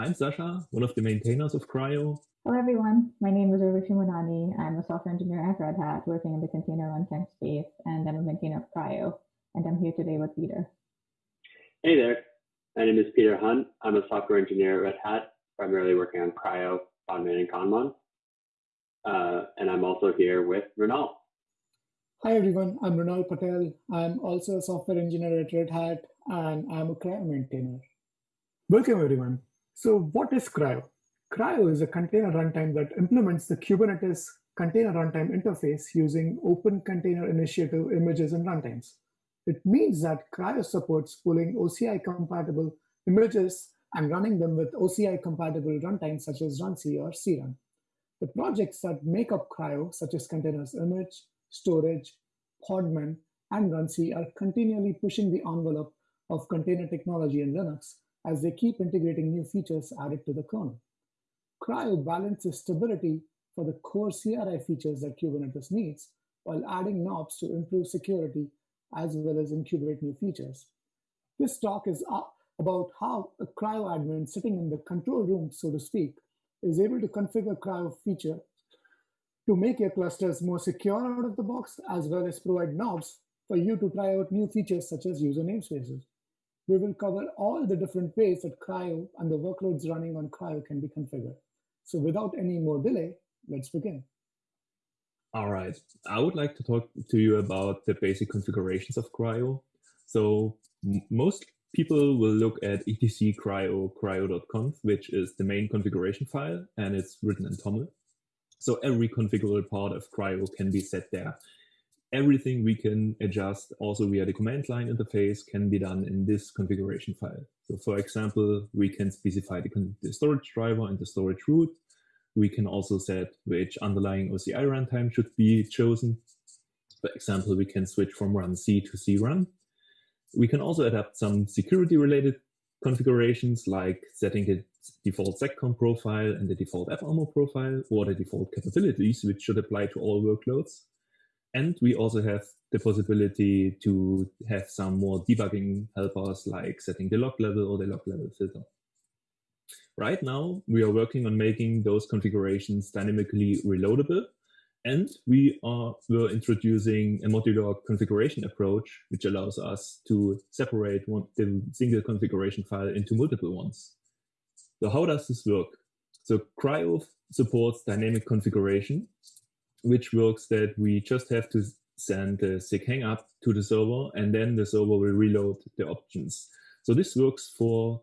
I'm Sascha, one of the maintainers of CRI-O. Hello, everyone. My name is Urvashi Mohnani. I'm a software engineer at Red Hat working in the container runtime space, and I'm a maintainer of CRI-O. And I'm here today with Peter. Hey there. My name is Peter Hunt. I'm a software engineer at Red Hat, primarily working on CRI-O, Podman, and Conmon. Uh, and I'm also here with Mrunal. Hi everyone, I'm Mrunal Patel. I'm also a software engineer at Red Hat and I'm a CRI-O maintainer. Welcome everyone. So what is CRI-O? CRI-O is a container runtime that implements the Kubernetes container runtime interface using Open Container Initiative images and runtimes. It means that CRI-O supports pulling OCI compatible images and running them with OCI compatible runtimes such as runc or crun. The projects that make up CRI-O, such as containers image, storage, Podman, and runc are continually pushing the envelope of container technology in Linux as they keep integrating new features added to the kernel. CRI-O balances stability for the core CRI features that Kubernetes needs while adding knobs to improve security as well as incubate new features. This talk is uh, about how a CRI-O admin sitting in the control room, so to speak, is able to configure CRI-O feature to make your clusters more secure out of the box, as well as provide knobs for you to try out new features such as user namespaces. We will cover all the different ways that CRI-O and the workloads running on CRI-O can be configured. So without any more delay, let's begin. All right. I would like to talk to you about the basic configurations of CRI-O. So most people will look at etc CRI-O crio.conf, which is the main configuration file, and it's written in TOML. So every configurable part of CRI-O can be set there. Everything we can adjust also via the command line interface can be done in this configuration file. So for example, we can specify the, the storage driver and the storage root. We can also set which underlying OCI runtime should be chosen. For example, we can switch from runc to crun. We can also adapt some security related configurations like setting the default seccomp profile and the default AppArmor profile or the default capabilities, which should apply to all workloads. And we also have the possibility to have some more debugging helpers like setting the log level or the log level filter. Right now, we are working on making those configurations dynamically reloadable and we are we're introducing a modular configuration approach, which allows us to separate one, the single configuration file into multiple ones. So how does this work? So CRI-O supports dynamic configuration, which works that we just have to send the sig hang up to the server, and then the server will reload the options. So this works for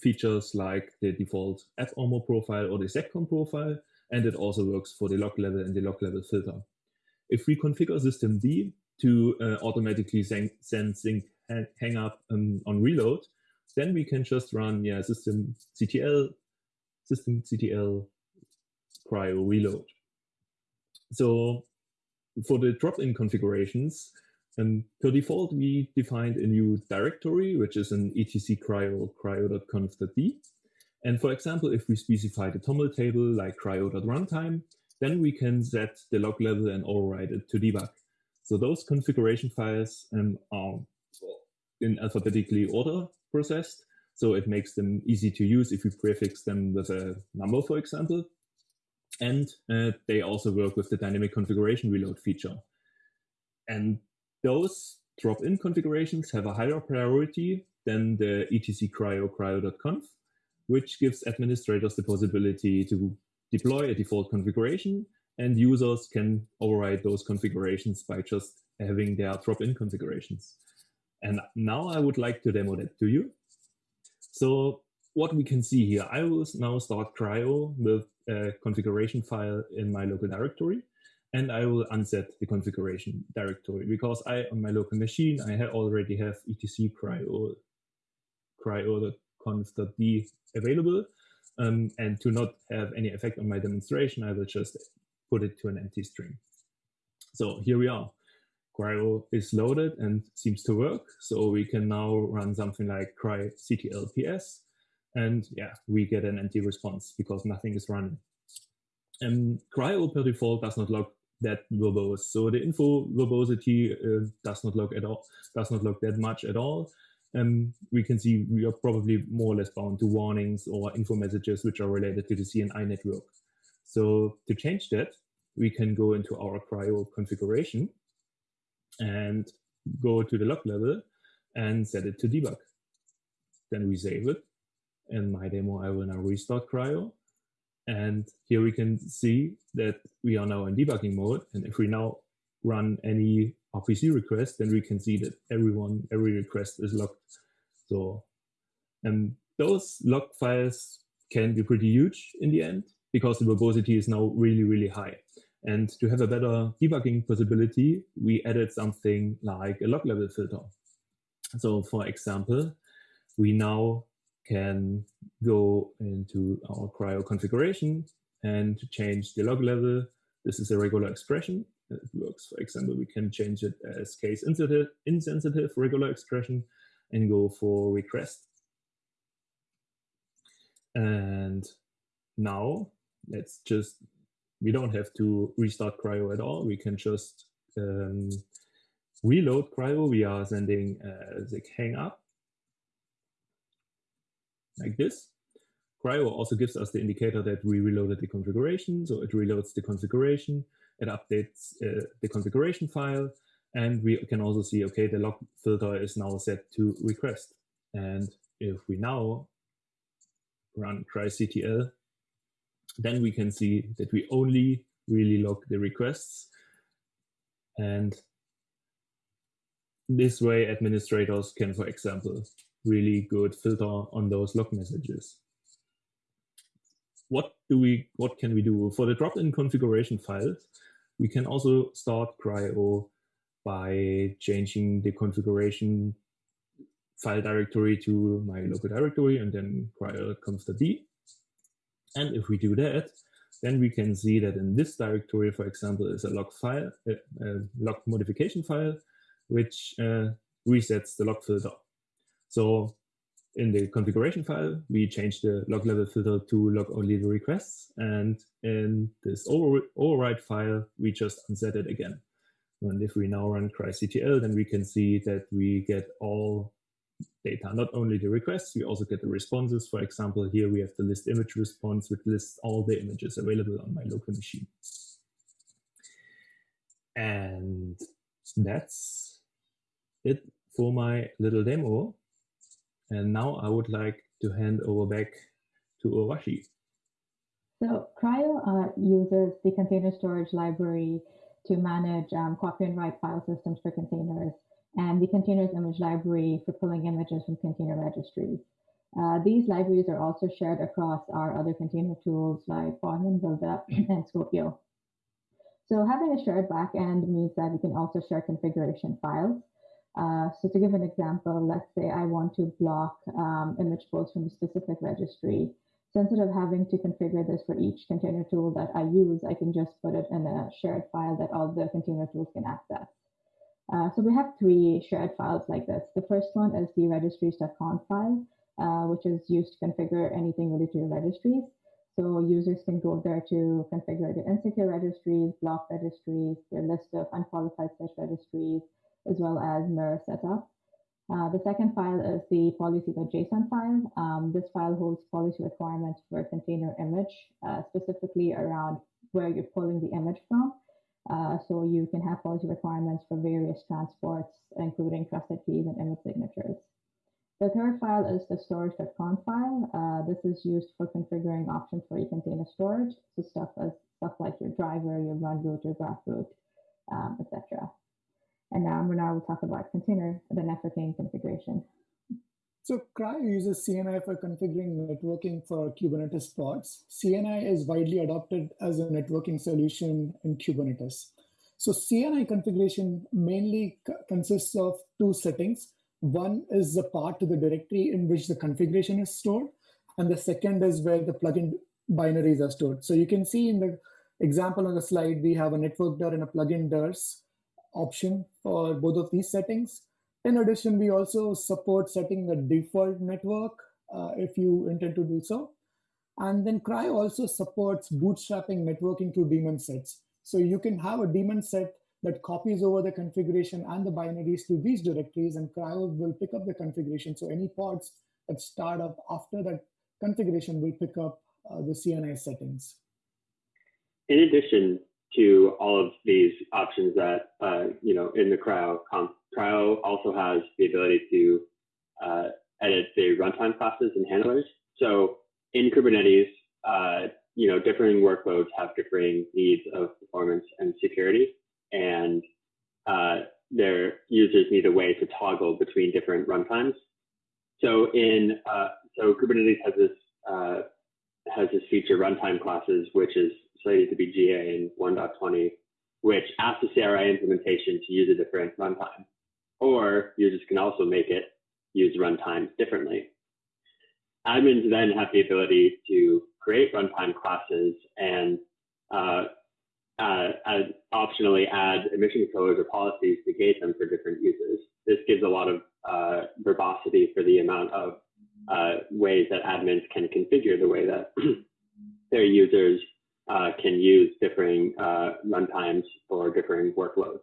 features like the default AppArmor profile or the seccomp profile, and it also works for the log level and the log level filter. If we configure systemd to uh, automatically send sync hang up um, on reload, then we can just run yeah systemctl systemctl CRI-O reload. So for the drop-in configurations, um, per default, we defined a new directory, which is an etc CRI-O crio.conf.d. And for example, if we specify the TOML table like crio.runtime, then we can set the log level and override it to debug. So those configuration files um, are in alphabetically order processed. So it makes them easy to use if we prefix them with a number, for example. And uh, they also work with the dynamic configuration reload feature. And those drop-in configurations have a higher priority than the etc crio crio.conf which gives administrators the possibility to deploy a default configuration and users can override those configurations by just having their drop-in configurations. And now I would like to demo that to you. So what we can see here, I will now start CRI-O with a configuration file in my local directory, and I will unset the configuration directory because I, on my local machine, I already have etc CRI-O, CRI-O conf.d available. Um, and to not have any effect on my demonstration, I will just put it to an empty string. So here we are. CRI-O is loaded and seems to work. So we can now run something like crictl ps. And yeah, we get an empty response because nothing is running. And CRI-O per default does not log that verbose. So the info verbosity uh, does not log at all, does not log that much at all. um, we can see we are probably more or less bound to warnings or info messages which are related to the CNI network. So to change that, we can go into our CRI-O configuration and go to the log level and set it to debug. Then we save it. In my demo, I will now restart CRI-O. And here we can see that we are now in debugging mode. And if we now run any RPC request, then we can see that everyone, every request is logged. So and those log files can be pretty huge in the end because the verbosity is now really, really high. And to have a better debugging possibility, we added something like a log level filter. So for example, we now can go into our CRI-O configuration and change the log level. This is a regular expression. It works, for example, we can change it as case insensitive, insensitive regular expression and go for request. And now let's just, we don't have to restart CRI-O at all. We can just um, reload CRI-O. We are sending uh, hang up like this. CRI-O also gives us the indicator that we reloaded the configuration. So it reloads the configuration, it updates uh, the configuration file, and we can also see, okay, the log filter is now set to request. And if we now run crictl, then we can see that we only really log the requests. And this way administrators can, for example, really good filter on those log messages. What do we, what can we do? For the drop-in configuration files, we can also start CRI-O by changing the configuration file directory to my local directory and then crio conf.d. And if we do that, then we can see that in this directory, for example, is a log file, a, a log modification file, which uh, resets the log filter. So in the configuration file, we change the log level filter to log only the requests. And in this over override file, we just unset it again. And if we now run crictl, then we can see that we get all data, not only the requests, we also get the responses. For example, here we have the list image response, which lists all the images available on my local machine. And that's it for my little demo. And now I would like to hand over back to Urvashi. So CRI-O uh, uses the container storage library to manage um, copy and write file systems for containers and the containers image library for pulling images from container registries. Uh, these libraries are also shared across our other container tools like Podman, Buildah, and Skopeo. So having a shared backend means that we can also share configuration files. Uh, so to give an example, let's say I want to block um, image pulls from a specific registry. So instead of having to configure this for each container tool that I use, I can just put it in a shared file that all the container tools can access. Uh, so we have three shared files like this. The first one is the registries.conf file, uh, which is used to configure anything related to your registries. So users can go there to configure the insecure registries, block registries, their list of unqualified search registries, as well as mirror setup. Uh, the second file is the policy.json file. Um, this file holds policy requirements for a container image, uh, specifically around where you're pulling the image from. Uh, so you can have policy requirements for various transports, including trusted keys and image signatures. The third file is the storage.conf file. Uh, this is used for configuring options for your container storage. So stuff as stuff like your driver, your run root, your graph root, um, etc. And now Mrunal will talk about container, the networking configuration. So CRI-O uses CNI for configuring networking for Kubernetes pods. CNI is widely adopted as a networking solution in Kubernetes. So CNI configuration mainly consists of two settings. One is the path to the directory in which the configuration is stored, and the second is where the plugin binaries are stored. So you can see in the example on the slide, we have a network dir and a plugin dirs option for both of these settings. In addition, we also support setting a default network uh, if you intend to do so. And then CRI-O also supports bootstrapping networking to daemon sets. So you can have a daemon set that copies over the configuration and the binaries to these directories, and CRI-O will pick up the configuration. So any pods that start up after that configuration will pick up uh, the CNI settings. In addition to all of these options that, uh, you know, in the CRI-O, CRI-O also has the ability to uh, edit the runtime classes and handlers. So in Kubernetes, uh, you know, differing workloads have differing needs of performance and security, and uh, their users need a way to toggle between different runtimes. So in uh, so Kubernetes has this uh, has this feature runtime classes, which is slated to be GA in 1.20, which asks the CRI implementation to use a different runtime. Or users can also make it use runtimes differently. Admins then have the ability to create runtime classes and uh, uh, optionally add admission controllers or policies to gate them for different users. This gives a lot of uh, verbosity for the amount of uh, ways that admins can configure the way that their users uh, can use differing uh, runtimes for differing workloads.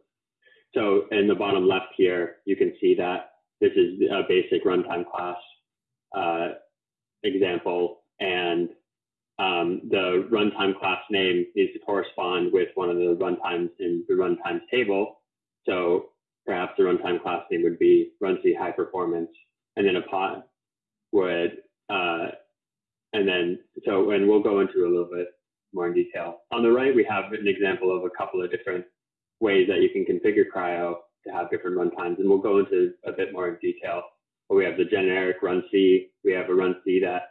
So in the bottom left here, you can see that this is a basic runtime class uh, example, and um, the runtime class name needs to correspond with one of the runtimes in the runtimes table. So perhaps the runtime class name would be runc high performance, and then a pod would, uh, and then, so, and we'll go into a little bit more in detail. On the right, we have an example of a couple of different ways that you can configure CRI-O to have different runtimes, and we'll go into a bit more in detail. But we have the generic runc, we have a run C that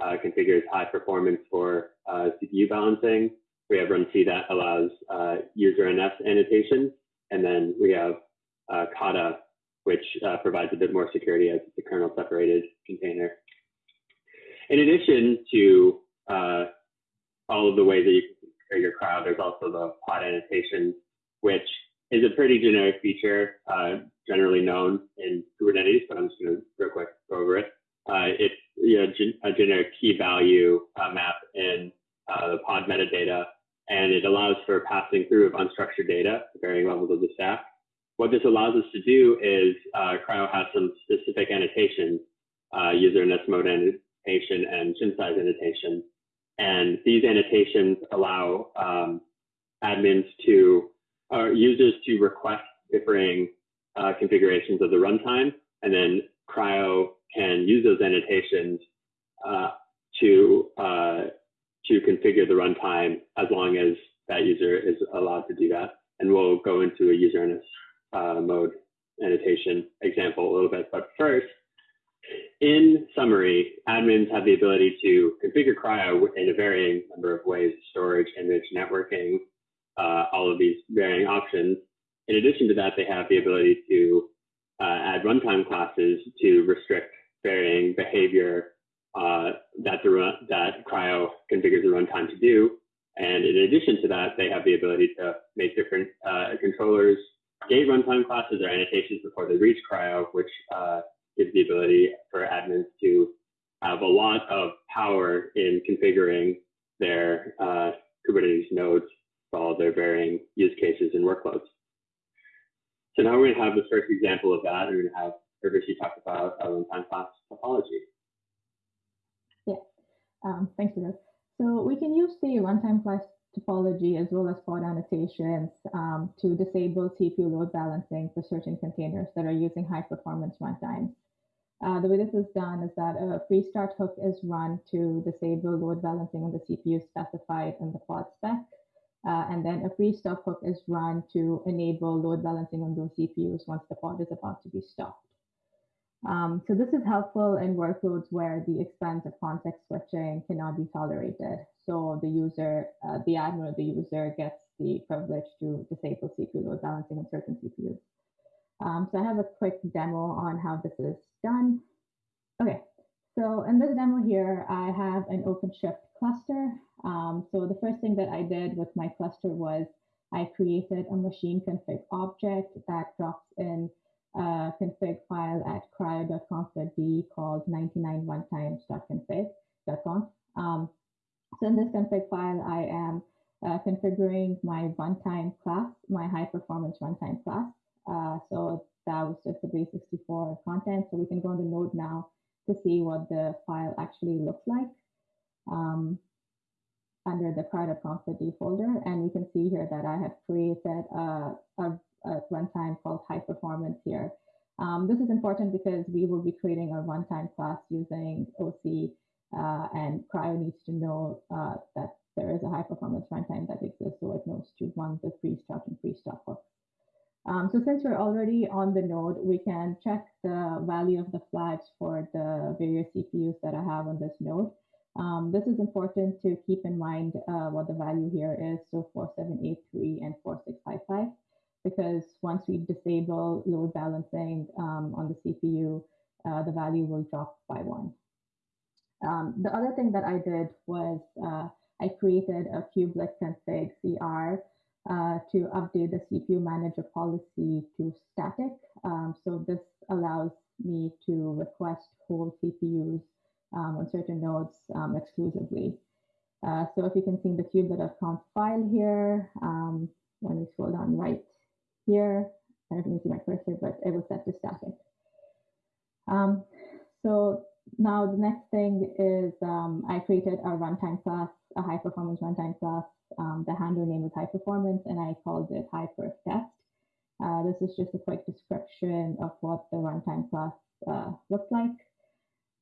uh, configures high performance for uh, CPU balancing. We have runc that allows uh, user NS annotation, and then we have uh, Kata, which uh, provides a bit more security as it's a kernel separated container. In addition to uh, all of the ways that you can configure your crowd, there's also the pod annotation, which is a pretty generic feature, uh, generally known in Kubernetes, but I'm just going to real quick go over it. Uh, it's you know, gen a generic key value uh, map in uh, the pod metadata, and it allows for passing through of unstructured data varying levels of the stack. What this allows us to do is uh, CRI-O has some specific annotations, uh, user and mode annotation and gin size annotation. And these annotations allow um, admins to, or users to request differing uh, configurations of the runtime. And then CRI-O can use those annotations uh, to, uh, to configure the runtime as long as that user is allowed to do that. And we'll go into a user uh, mode annotation example a little bit. But first, in summary, admins have the ability to configure CRI-O in a varying number of ways, storage, image, networking, uh, all of these varying options. In addition to that, they have the ability to uh, add runtime classes to restrict varying behavior uh, that, the, that CRI-O configures the runtime to do. And in addition to that, they have the ability to make different uh, controllers gate runtime classes or annotations before they reach CRI-O, which gives the ability for admins to have a lot of power in configuring their uh, Kubernetes nodes for all their varying use cases and workloads. So now we're going to have the first example of that. We're going to have Urvashi talk about a runtime class topology. Yeah, um, thanks, Peter. So we can use the runtime class topology as well as pod annotations um, to disable CPU load balancing for certain containers that are using high performance runtimes. Uh, the way this is done is that a pre-start hook is run to disable load balancing on the CPU specified in the pod spec. Uh, and then a pre-stop hook is run to enable load balancing on those CPUs once the pod is about to be stopped. Um, so this is helpful in workloads where the expense of context switching cannot be tolerated. So the user, uh, the admin or the user gets the privilege to disable CPU load balancing on certain CPUs. Um, so I have a quick demo on how this is done. Okay, so in this demo here, I have an OpenShift cluster. Um, so the first thing that I did with my cluster was I created a machine config object that drops in a config file at crio.conf.d called 99runtimes.config.conf. Um, so in this config file, I am uh, configuring my runtime class, my high performance runtime class. Uh, so that was just the base64 content. So we can go on the node now to see what the file actually looks like um, under the crio.conf.d folder. And we can see here that I have created a, a, a runtime called high performance here. Um, this is important because we will be creating a runtime class using OC uh, and CRI-O needs to know uh, that there is a high performance runtime that exists, so it knows to run the pre-start and pre-stop hooks. Um, so since we're already on the node, we can check the value of the flags for the various CPUs that I have on this node. Um, this is important to keep in mind uh, what the value here is, so 4783 and 4655, because once we disable load balancing um, on the CPU, uh, the value will drop by one. Um, the other thing that I did was uh, I created a kubelet config CR uh, to update the CPU manager policy to static. Um, so this allows me to request whole CPUs um, on certain nodes um, exclusively. Uh, so if you can see in the kubelet.conf file here, um, let me scroll down right here. I don't know if you can see my cursor, but it was set to static. Um, so now the next thing is um, I created a runtime class, a high performance runtime class. Um, the handler name is high performance and I called it hyperf test. Uh, this is just a quick description of what the runtime class uh, looks like.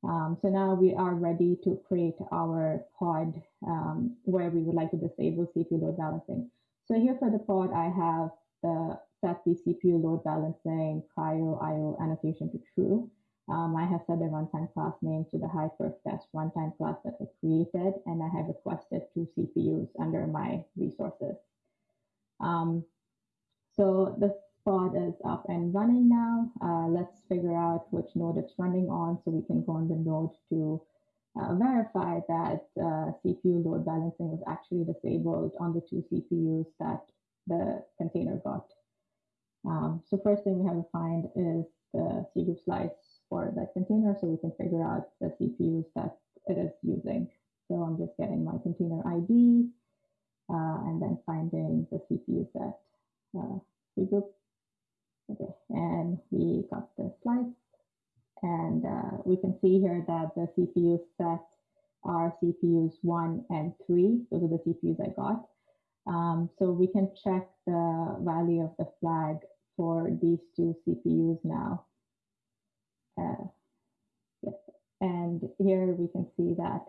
Um, so now we are ready to create our pod um, where we would like to disable CPU load balancing. So here for the pod, I have the set the CPU load balancing cryo IO annotation to true. Um, I have set the runtime class name to the hyperf test runtime class that I created, and I have requested two CPUs under my resources. Um, so the pod is up and running now. Uh, let's figure out which node it's running on so we can go on the node to uh, verify that uh, CPU load balancing was actually disabled on the two CPUs that the container got. Um, so first thing we have to find is the cgroup slice for that container so we can figure out the CPUs that it is using. So I'm just getting my container ID uh, and then finding the CPU set uh, group. Okay, and we got the slice and uh, we can see here that the CPU set are CPUs one and three. Those are the CPUs I got. Um, so we can check the value of the flag for these two CPUs now. Uh, yes. And here we can see that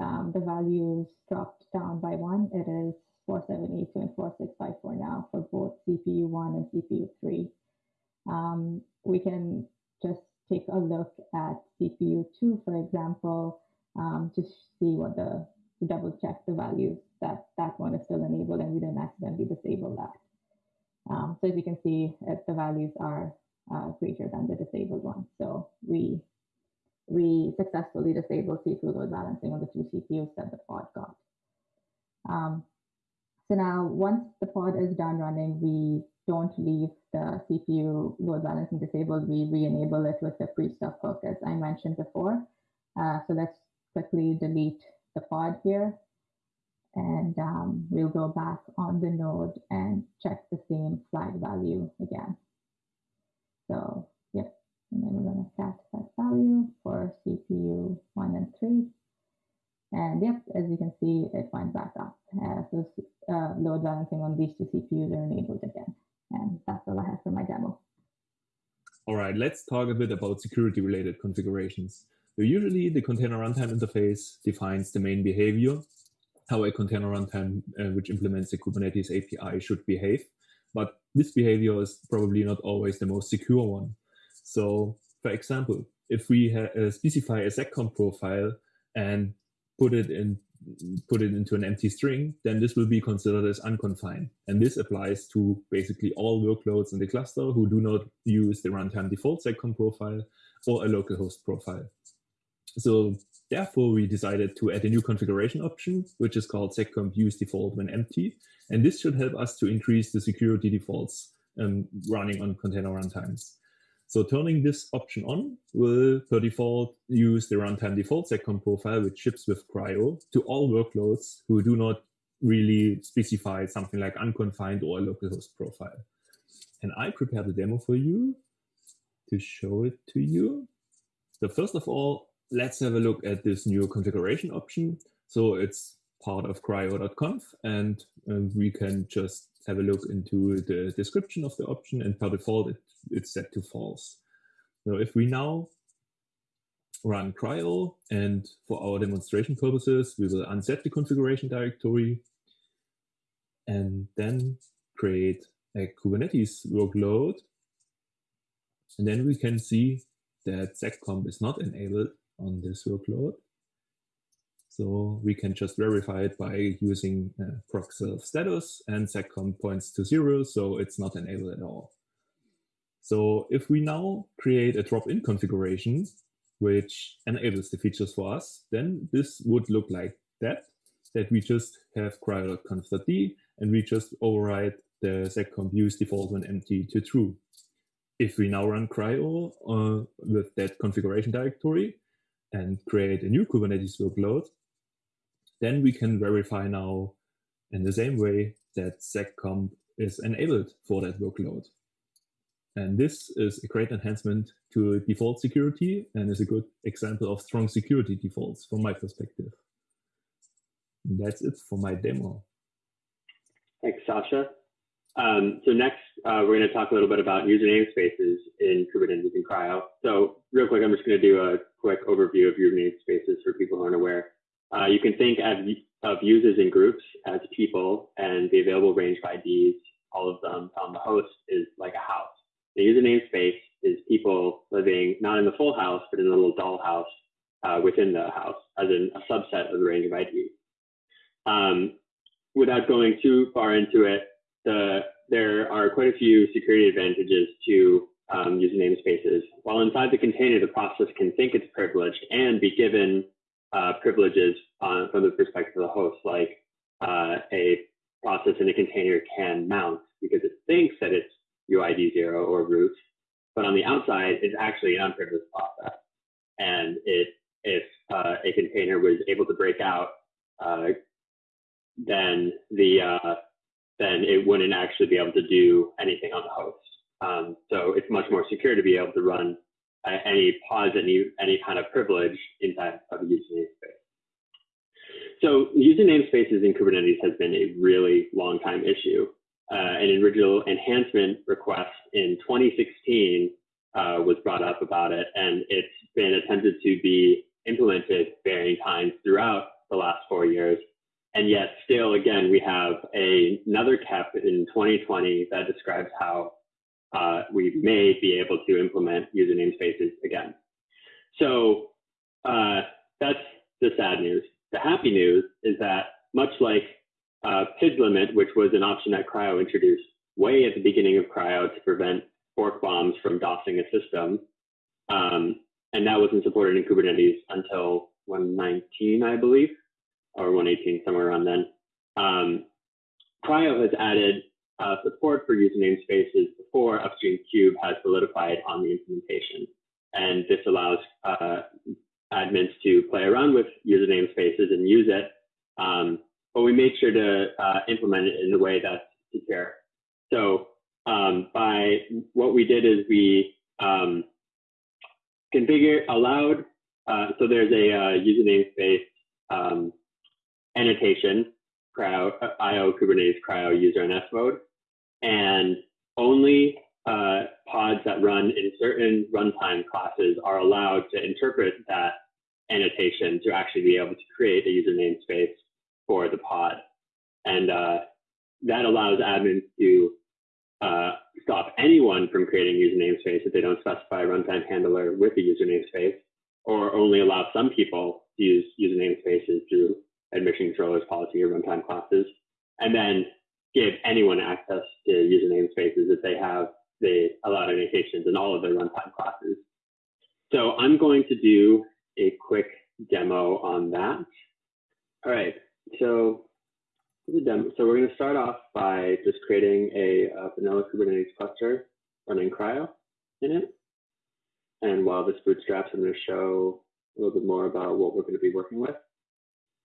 um, the values dropped down by one. It is 4782 and 4654 now for both CPU one and CPU three. Um, we can just take a look at CPU two, for example, um, to see what the, to double check the values that that one is still enabled and we didn't accidentally disable that. Um, so as you can see, the values are uh, greater than the disabled one. So we we successfully disabled CPU load balancing on the two CPUs that the pod got. Um, so now once the pod is done running, we don't leave the CPU load balancing disabled, we re-enable it with the pre-stop hook as I mentioned before. Uh, so let's quickly delete the pod here and um, we'll go back on the node and check the same flag value again. So yep, and then we're going to cat that value for CPU one and three. And yep, as you can see, it went back up. Uh, so uh, load balancing on these two CPUs are enabled again. And that's all I have for my demo. All right, let's talk a bit about security related configurations. So usually the container runtime interface defines the main behavior, how a container runtime uh, which implements the Kubernetes API should behave but this behavior is probably not always the most secure one. So for example, if we uh, specify a seccomp profile and put it in put it into an empty string, then this will be considered as unconfined. And this applies to basically all workloads in the cluster who do not use the runtime default seccomp profile or a localhost profile. So therefore, we decided to add a new configuration option, which is called seccomp use default when empty. And this should help us to increase the security defaults um, running on container runtimes. So turning this option on will, per default, use the runtime default seccomp profile, which ships with CRI-O to all workloads who do not really specify something like unconfined or localhost profile. And I prepared a demo for you to show it to you. So first of all, let's have a look at this new configuration option. So it's part of crio.conf and um, we can just have a look into the description of the option and by default it, it's set to false. So if we now run CRI-O and for our demonstration purposes we will unset the configuration directory and then create a Kubernetes workload and then we can see that seccomp is not enabled on this workload. So we can just verify it by using uh, proc self status and seccomp points to zero, so it's not enabled at all. So if we now create a drop-in configuration, which enables the features for us, then this would look like that, that we just have crio.conf.d and we just override the seccomp use default when empty to true. If we now run CRI-O uh, with that configuration directory and create a new Kubernetes workload, then we can verify now in the same way that seccomp is enabled for that workload. And this is a great enhancement to default security and is a good example of strong security defaults from my perspective. And that's it for my demo. Thanks, Sascha. Um, so next, uh, we're going to talk a little bit about user namespaces in Kubernetes and CRI-O. So real quick, I'm just going to do a quick overview of user namespaces for people who aren't aware. Uh, you can think of, of users and groups as people, and the available range of IDs, all of them on the host, is like a house. The user namespace is people living not in the full house, but in a little doll house uh, within the house, as in a subset of the range of IDs. Um, without going too far into it, the, there are quite a few security advantages to um, user namespaces. While inside the container, the process can think it's privileged and be given uh, privileges from the perspective of the host, like uh, a process in a container can mount because it thinks that it's UID zero or root, but on the outside, it's actually an unprivileged process. And it, if uh, a container was able to break out, uh, then the uh, then it wouldn't actually be able to do anything on the host. Um, so it's much more secure to be able to run uh, any pods, any any kind of privilege inside of a user namespace. So user namespaces in Kubernetes has been a really long time issue. Uh, an original enhancement request in 2016 uh, was brought up about it, and it's been attempted to be implemented varying times throughout the last four years. And yet still, again, we have a, another KEP in 2020 that describes how uh, we may be able to implement user namespaces again. So uh, that's the sad news. The happy news is that much like uh, PID limit, which was an option that CRI-O introduced way at the beginning of CRI-O to prevent fork bombs from DOSing a system, um, and that wasn't supported in Kubernetes until 119, I believe, or 118, somewhere around then. Um, CRI-O has added uh, support for user namespaces before Upstream Kube has solidified on the implementation. And this allows uh, admins to play around with user namespaces and use it, um, but we make sure to uh, implement it in a way that's secure. So um, by what we did is we um, configure allowed, uh, so there's a uh, user namespace um, annotation, cryo, uh, IO Kubernetes cryo user NS mode and only uh, pods that run in certain runtime classes are allowed to interpret that annotation to actually be able to create a user namespace for the pod. And uh, that allows admins to uh, stop anyone from creating user namespace if they don't specify a runtime handler with a user namespace, or only allow some people to use user namespaces through admission controllers policy or runtime classes. And then give anyone access to user namespaces if they have the allowed annotations in all of their runtime classes. So I'm going to do a quick demo on that. All right, so the demo, so we're going to start off by just creating a, a vanilla Kubernetes cluster running CRI-O in it. And while this bootstraps, I'm going to show a little bit more about what we're going to be working with.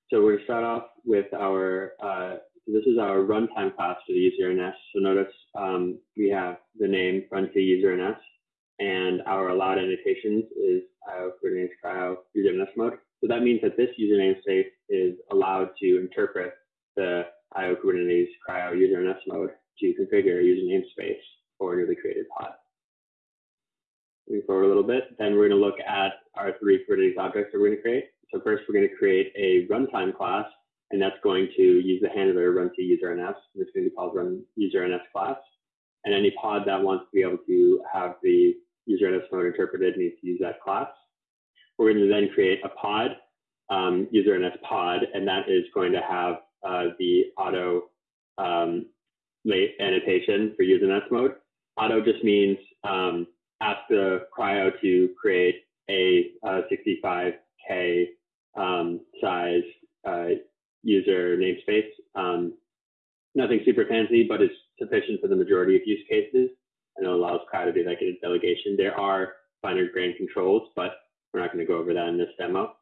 So we're going to start off with our, uh, this is our runtime class for the user NS. So notice um, we have the name to user NS and our allowed annotations is IO Kubernetes cryo user NS mode. So that means that this user namespace is allowed to interpret the IO Kubernetes cryo user NS mode to configure a user namespace for a newly created pod. Moving forward a little bit, then we're going to look at our three Kubernetes objects that we're going to create. So first, we're going to create a runtime class, and that's going to use the handler run to user NS. It's going to be called run user NS class. And any pod that wants to be able to have the user NS mode interpreted needs to use that class. We're going to then create a pod, um, user NS pod, and that is going to have uh, the auto um, annotation for user NS mode. Auto just means um, ask the CRI-O to create a, a 65K um, size uh, user namespace. Um, nothing super fancy, but it's sufficient for the majority of use cases and it allows CRI-O to do like a delegation. There are finer grained controls, but we're not going to go over that in this demo.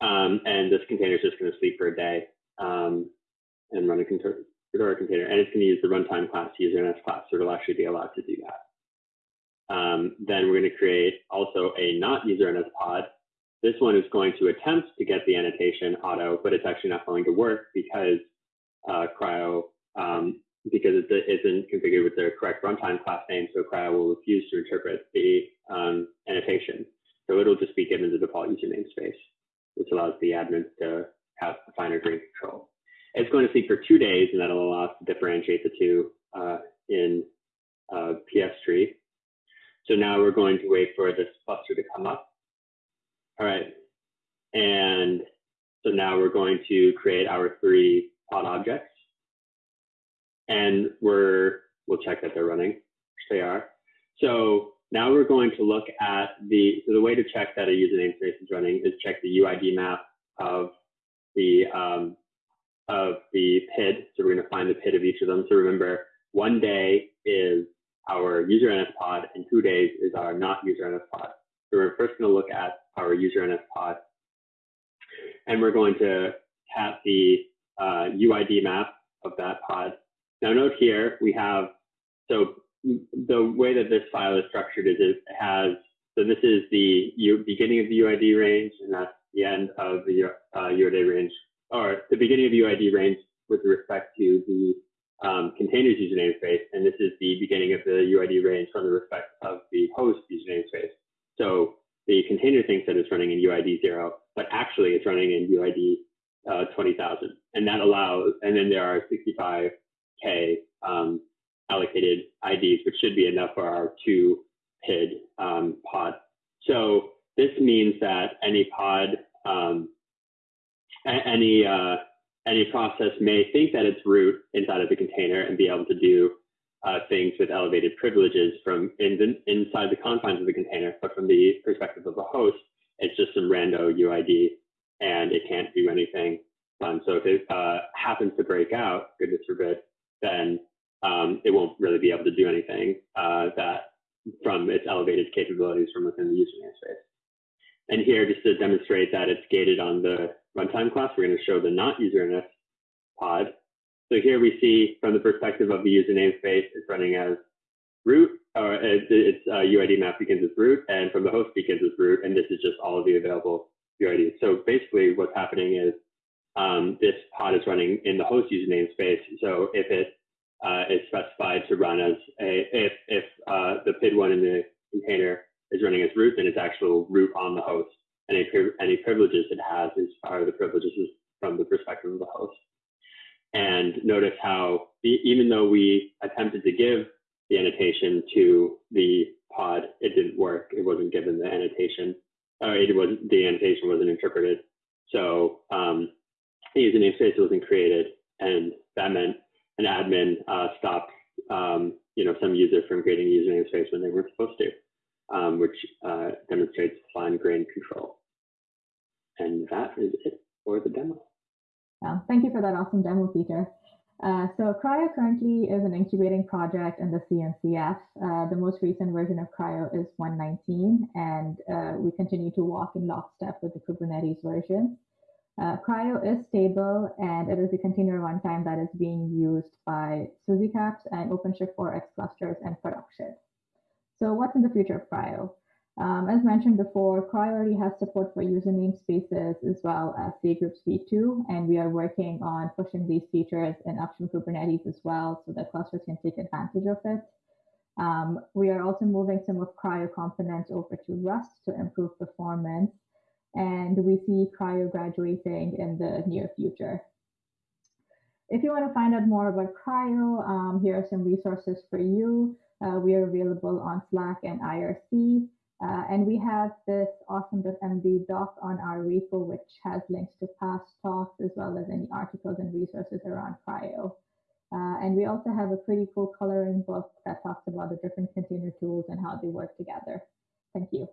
Um, and this container is just going to sleep for a day um, and run a Fedora container. And it's going to use the runtime class user NS class, so it'll actually be allowed to do that. Um, then we're going to create also a not user NS pod. This one is going to attempt to get the annotation auto, but it's actually not going to work because uh, CRI-O um, because it isn't configured with the correct runtime class name, so CRI-O will refuse to interpret the um, annotation. So it'll just be given the default user namespace, which allows the admin to have finer grain control. It's going to sleep for two days, and that'll allow us to differentiate the two uh, in uh, PS tree. So now we're going to wait for this cluster to come up. All right. And so now we're going to create our three pod objects and we're, we'll check that they're running, which they are. So now we're going to look at the, so the way to check that a user namespace is running is check the UID map of the, um, of the PID. So we're going to find the PID of each of them. So remember, one day is our user NS pod and two days is our not user NS pod. So we're first going to look at our user NS pod and we're going to tap the uh, UID map of that pod now note here, we have, so the way that this file is structured is it has, so this is the U, beginning of the UID range, and that's the end of the uh, UID range, or the beginning of the UID range with respect to the um, containers user namespace, and this is the beginning of the UID range from the respect of the host user namespace. So the container thinks that it's running in UID zero, but actually it's running in UID uh, 20,000. And that allows, and then there are 65 K um, allocated IDs, which should be enough for our two PID um, pod. So this means that any pod, um, any uh, any process may think that it's root inside of the container and be able to do uh, things with elevated privileges from in the, inside the confines of the container, but from the perspective of a host, it's just some rando UID and it can't do anything fun. So if it uh, happens to break out, goodness forbid, then um, it won't really be able to do anything uh, that from its elevated capabilities from within the user namespace. And here, just to demonstrate that it's gated on the runtime class, we're going to show the not user NS pod. So here we see from the perspective of the user namespace, it's running as root, or its uh, UID map begins as root, and from the host begins as root, and this is just all of the available UIDs. So basically what's happening is um, this pod is running in the host user namespace. So if it uh, is specified to run as a, if, if uh, the PID one in the container is running as root, then it's actual root on the host. Any, any privileges it has is are the privileges from the perspective of the host. And notice how even though we attempted to give the annotation to the pod, it didn't work. It wasn't given the annotation, or it was the annotation wasn't interpreted. So um, user namespace wasn't created, and that meant an admin uh, stopped um, you know some user from creating a namespace when they weren't supposed to, um, which uh, demonstrates fine grained control. And that is it for the demo. Yeah, thank you for that awesome demo, Peter. Uh, so CRI-O currently is an incubating project in the CNCF. Uh, the most recent version of CRI-O is 119, and uh, we continue to walk in lockstep with the Kubernetes version. Uh, CRI-O is stable and it is a container runtime that is being used by SUSE CaaSP and OpenShift 4x clusters and production. So what's in the future of CRI-O? Um, as mentioned before, CRI-O already has support for user namespaces as well as cgroups v2, and we are working on pushing these features in Upstream Kubernetes as well so that clusters can take advantage of it. Um, we are also moving some of CRI-O components over to Rust to improve performance, and we see CRI-O graduating in the near future. If you want to find out more about CRI-O, um, here are some resources for you. Uh, we are available on Slack and IRC. Uh, and we have this awesome.md doc on our repo, which has links to past talks as well as any articles and resources around CRI-O. Uh, and we also have a pretty cool coloring book that talks about the different container tools and how they work together. Thank you.